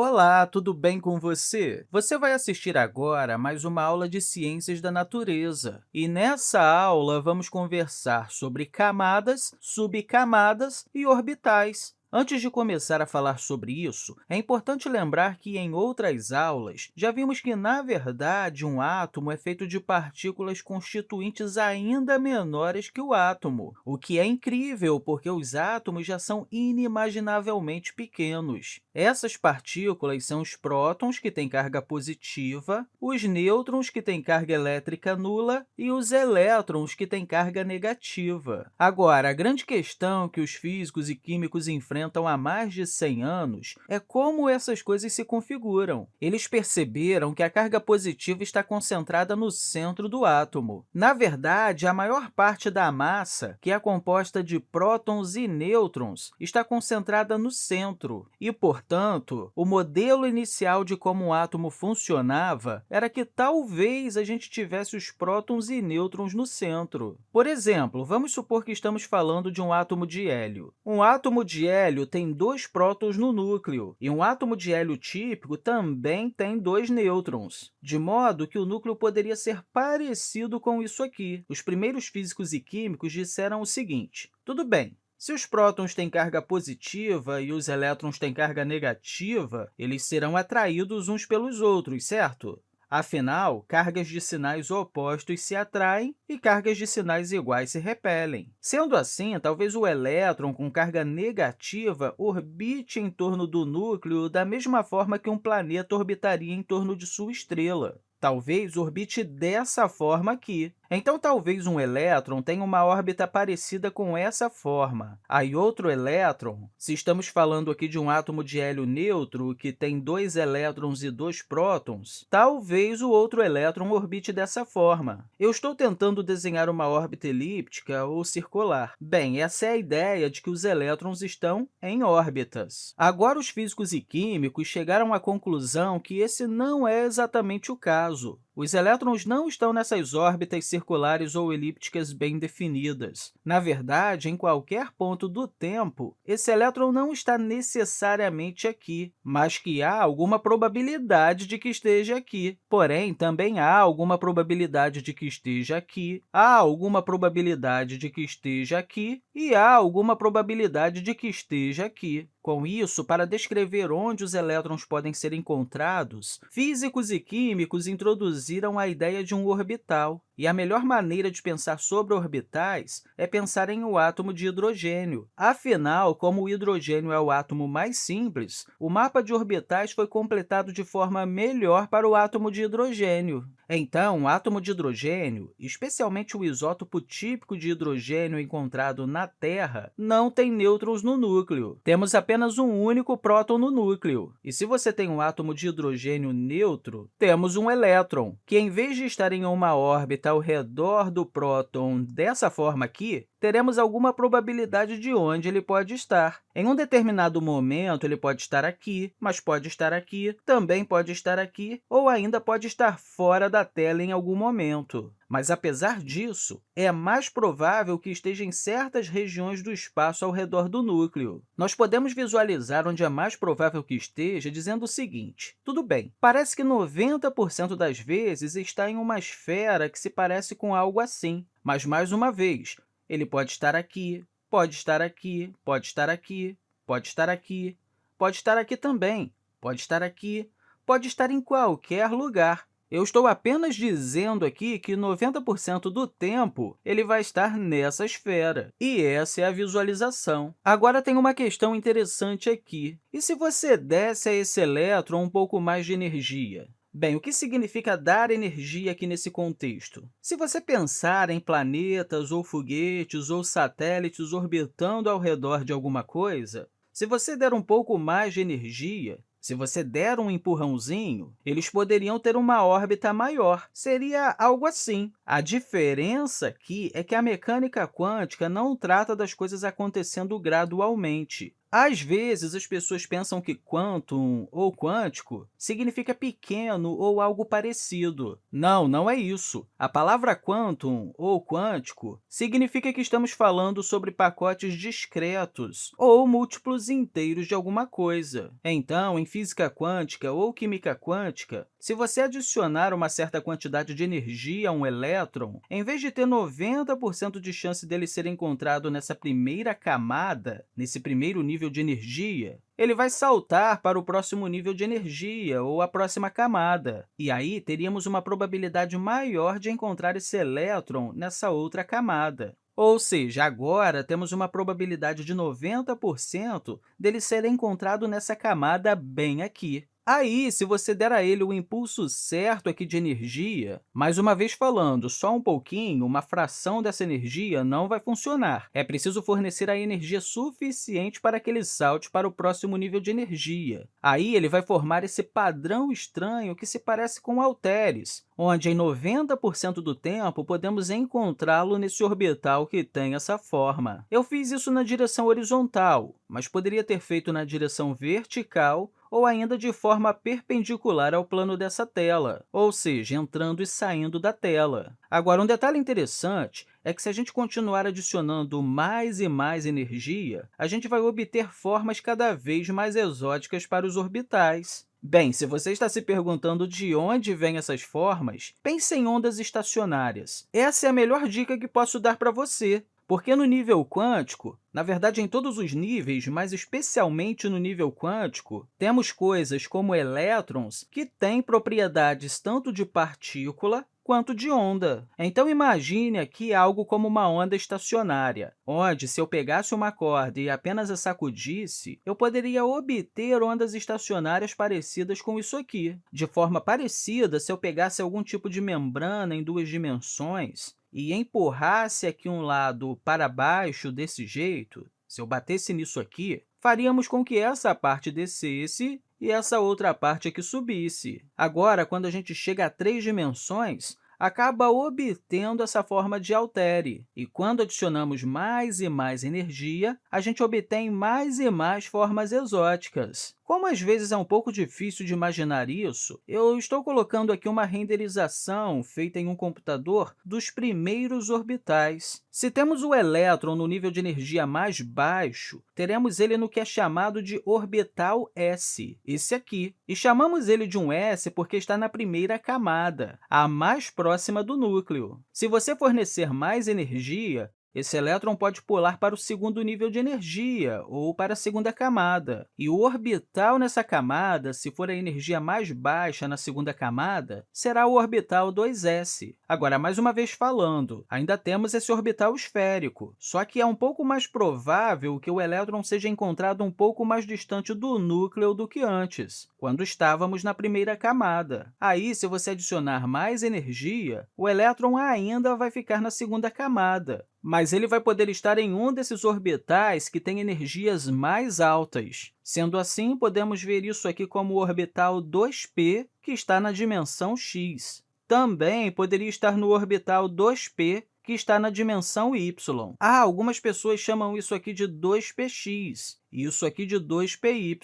Olá, tudo bem com você? Você vai assistir agora a mais uma aula de Ciências da Natureza. E nessa aula, vamos conversar sobre camadas, subcamadas e orbitais. Antes de começar a falar sobre isso, é importante lembrar que, em outras aulas, já vimos que, na verdade, um átomo é feito de partículas constituintes ainda menores que o átomo, o que é incrível, porque os átomos já são inimaginavelmente pequenos. Essas partículas são os prótons, que têm carga positiva, os nêutrons, que têm carga elétrica nula, e os elétrons, que têm carga negativa. Agora, a grande questão que os físicos e químicos enfrentam enfrentam há mais de 100 anos é como essas coisas se configuram. Eles perceberam que a carga positiva está concentrada no centro do átomo. Na verdade, a maior parte da massa, que é composta de prótons e nêutrons, está concentrada no centro, e, portanto, o modelo inicial de como um átomo funcionava era que talvez a gente tivesse os prótons e nêutrons no centro. Por exemplo, vamos supor que estamos falando de um átomo de hélio. Um átomo de hélio hélio tem dois prótons no núcleo, e um átomo de hélio típico também tem dois nêutrons, de modo que o núcleo poderia ser parecido com isso aqui. Os primeiros físicos e químicos disseram o seguinte, tudo bem, se os prótons têm carga positiva e os elétrons têm carga negativa, eles serão atraídos uns pelos outros, certo? Afinal, cargas de sinais opostos se atraem e cargas de sinais iguais se repelem. Sendo assim, talvez o elétron com carga negativa orbite em torno do núcleo da mesma forma que um planeta orbitaria em torno de sua estrela. Talvez orbite dessa forma aqui. Então, talvez um elétron tenha uma órbita parecida com essa forma. Aí, outro elétron, se estamos falando aqui de um átomo de hélio neutro que tem dois elétrons e dois prótons, talvez o outro elétron orbite dessa forma. Eu estou tentando desenhar uma órbita elíptica ou circular. Bem, essa é a ideia de que os elétrons estão em órbitas. Agora, os físicos e químicos chegaram à conclusão que esse não é exatamente o caso. Os elétrons não estão nessas órbitas circulares ou elípticas bem definidas. Na verdade, em qualquer ponto do tempo, esse elétron não está necessariamente aqui, mas que há alguma probabilidade de que esteja aqui. Porém, também há alguma probabilidade de que esteja aqui, há alguma probabilidade de que esteja aqui e há alguma probabilidade de que esteja aqui. Com isso, para descrever onde os elétrons podem ser encontrados, físicos e químicos introduziram a ideia de um orbital. E a melhor maneira de pensar sobre orbitais é pensar em um átomo de hidrogênio. Afinal, como o hidrogênio é o átomo mais simples, o mapa de orbitais foi completado de forma melhor para o átomo de hidrogênio. Então, o átomo de hidrogênio, especialmente o isótopo típico de hidrogênio encontrado na Terra, não tem nêutrons no núcleo. Temos apenas um único próton no núcleo. E se você tem um átomo de hidrogênio neutro, temos um elétron, que, em vez de estar em uma órbita ao redor do próton dessa forma aqui, teremos alguma probabilidade de onde ele pode estar. Em um determinado momento, ele pode estar aqui, mas pode estar aqui, também pode estar aqui, ou ainda pode estar fora da tela em algum momento. Mas, apesar disso, é mais provável que esteja em certas regiões do espaço ao redor do núcleo. Nós podemos visualizar onde é mais provável que esteja dizendo o seguinte, tudo bem, parece que 90% das vezes está em uma esfera que se parece com algo assim, mas, mais uma vez, ele pode estar aqui, pode estar aqui, pode estar aqui, pode estar aqui, pode estar aqui também, pode estar aqui, pode estar em qualquer lugar. Eu estou apenas dizendo aqui que 90% do tempo ele vai estar nessa esfera, e essa é a visualização. Agora, tem uma questão interessante aqui. E se você desse a esse elétron um pouco mais de energia? Bem, o que significa dar energia aqui nesse contexto? Se você pensar em planetas, ou foguetes, ou satélites orbitando ao redor de alguma coisa, se você der um pouco mais de energia, se você der um empurrãozinho, eles poderiam ter uma órbita maior. Seria algo assim. A diferença aqui é que a mecânica quântica não trata das coisas acontecendo gradualmente. Às vezes, as pessoas pensam que quantum ou quântico significa pequeno ou algo parecido. Não, não é isso. A palavra quantum ou quântico significa que estamos falando sobre pacotes discretos ou múltiplos inteiros de alguma coisa. Então, em física quântica ou química quântica, se você adicionar uma certa quantidade de energia a um elétron, em vez de ter 90% de chance dele ser encontrado nessa primeira camada, nesse primeiro nível de energia, ele vai saltar para o próximo nível de energia ou a próxima camada. E aí, teríamos uma probabilidade maior de encontrar esse elétron nessa outra camada. Ou seja, agora temos uma probabilidade de 90% dele ser encontrado nessa camada bem aqui. Aí, se você der a ele o impulso certo aqui de energia, mais uma vez falando, só um pouquinho, uma fração dessa energia não vai funcionar. É preciso fornecer a energia suficiente para que ele salte para o próximo nível de energia. Aí, ele vai formar esse padrão estranho que se parece com halteres, onde em 90% do tempo podemos encontrá-lo nesse orbital que tem essa forma. Eu fiz isso na direção horizontal, mas poderia ter feito na direção vertical ou ainda de forma perpendicular ao plano dessa tela, ou seja, entrando e saindo da tela. Agora, um detalhe interessante é que, se a gente continuar adicionando mais e mais energia, a gente vai obter formas cada vez mais exóticas para os orbitais. Bem, se você está se perguntando de onde vêm essas formas, pense em ondas estacionárias. Essa é a melhor dica que posso dar para você. Porque no nível quântico, na verdade, em todos os níveis, mas especialmente no nível quântico, temos coisas como elétrons que têm propriedades tanto de partícula quanto de onda. Então, imagine aqui algo como uma onda estacionária, onde, se eu pegasse uma corda e apenas a sacudisse, eu poderia obter ondas estacionárias parecidas com isso aqui. De forma parecida, se eu pegasse algum tipo de membrana em duas dimensões, e empurrasse aqui um lado para baixo desse jeito, se eu batesse nisso aqui, faríamos com que essa parte descesse e essa outra parte aqui subisse. Agora, quando a gente chega a três dimensões, acaba obtendo essa forma de altere. E quando adicionamos mais e mais energia, a gente obtém mais e mais formas exóticas. Como às vezes é um pouco difícil de imaginar isso, eu estou colocando aqui uma renderização feita em um computador dos primeiros orbitais. Se temos o elétron no nível de energia mais baixo, teremos ele no que é chamado de orbital S, esse aqui. E chamamos ele de um S porque está na primeira camada, a mais próxima do núcleo. Se você fornecer mais energia, esse elétron pode pular para o segundo nível de energia, ou para a segunda camada. E o orbital nessa camada, se for a energia mais baixa na segunda camada, será o orbital 2s. Agora, mais uma vez falando, ainda temos esse orbital esférico, só que é um pouco mais provável que o elétron seja encontrado um pouco mais distante do núcleo do que antes, quando estávamos na primeira camada. Aí, se você adicionar mais energia, o elétron ainda vai ficar na segunda camada, mas ele vai poder estar em um desses orbitais que tem energias mais altas. Sendo assim, podemos ver isso aqui como o orbital 2p, que está na dimensão x. Também poderia estar no orbital 2p, que está na dimensão y. Ah, algumas pessoas chamam isso aqui de 2px e isso aqui de 2py.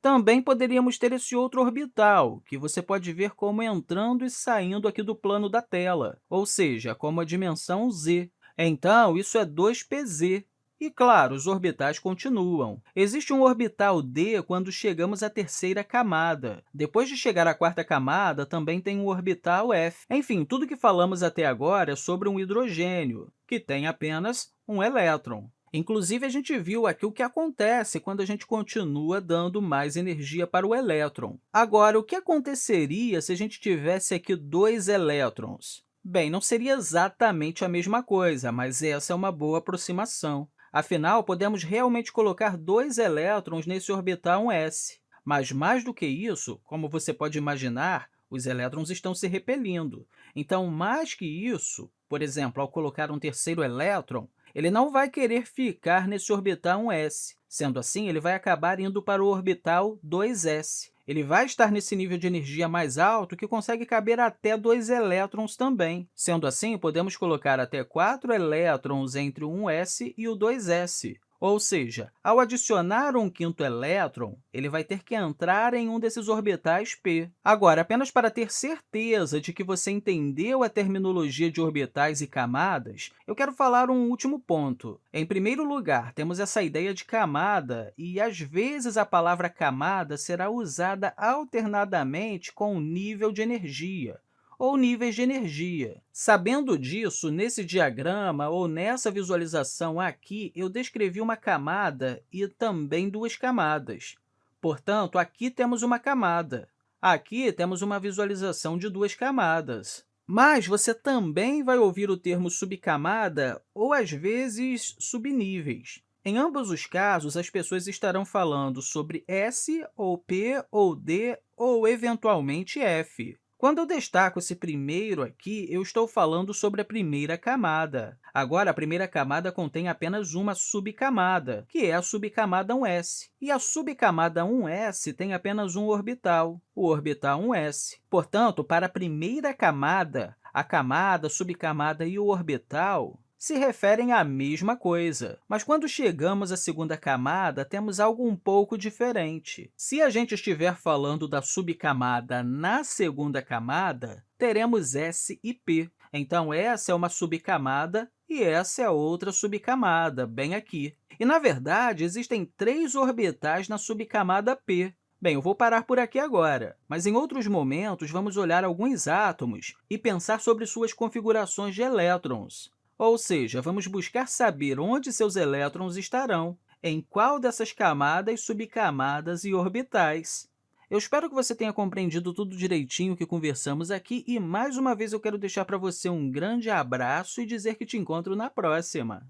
Também poderíamos ter esse outro orbital, que você pode ver como entrando e saindo aqui do plano da tela, ou seja, como a dimensão z. Então, isso é 2pz. E, claro, os orbitais continuam. Existe um orbital d quando chegamos à terceira camada. Depois de chegar à quarta camada, também tem um orbital f. Enfim, tudo que falamos até agora é sobre um hidrogênio, que tem apenas um elétron. Inclusive, a gente viu aqui o que acontece quando a gente continua dando mais energia para o elétron. Agora, o que aconteceria se a gente tivesse aqui dois elétrons? Bem, não seria exatamente a mesma coisa, mas essa é uma boa aproximação. Afinal, podemos realmente colocar dois elétrons nesse orbital 1s. Mas, mais do que isso, como você pode imaginar, os elétrons estão se repelindo. Então, mais que isso, por exemplo, ao colocar um terceiro elétron, ele não vai querer ficar nesse orbital 1s. Sendo assim, ele vai acabar indo para o orbital 2s. Ele vai estar nesse nível de energia mais alto que consegue caber até dois elétrons também. Sendo assim, podemos colocar até quatro elétrons entre o 1s e o 2s, Ou seja, ao adicionar um quinto elétron, ele vai ter que entrar em um desses orbitais p. Agora, apenas para ter certeza de que você entendeu a terminologia de orbitais e camadas, eu quero falar um último ponto. Em primeiro lugar, temos essa ideia de camada, e às vezes a palavra camada será usada alternadamente com nível de energia ou níveis de energia. Sabendo disso, nesse diagrama ou nessa visualização aqui, eu descrevi uma camada e também duas camadas. Portanto, aqui temos uma camada. Aqui temos uma visualização de duas camadas. Mas você também vai ouvir o termo subcamada ou, às vezes, subníveis. Em ambos os casos, as pessoas estarão falando sobre S, ou P, ou D, ou, eventualmente, F. Quando eu destaco esse primeiro aqui, eu estou falando sobre a primeira camada. Agora, a primeira camada contém apenas uma subcamada, que é a subcamada 1s. E a subcamada 1s tem apenas um orbital, o orbital 1s. Portanto, para a primeira camada, a camada, subcamada e o orbital se referem à mesma coisa. Mas quando chegamos à segunda camada, temos algo um pouco diferente. Se a gente estiver falando da subcamada na segunda camada, teremos S e P. Então, essa é uma subcamada e essa é outra subcamada, bem aqui. E, na verdade, existem três orbitais na subcamada P, Bem, eu vou parar por aqui agora, mas em outros momentos vamos olhar alguns átomos e pensar sobre suas configurações de elétrons. Ou seja, vamos buscar saber onde seus elétrons estarão, em qual dessas camadas, subcamadas e orbitais. Eu espero que você tenha compreendido tudo direitinho que conversamos aqui e, mais uma vez, eu quero deixar para você um grande abraço e dizer que te encontro na próxima!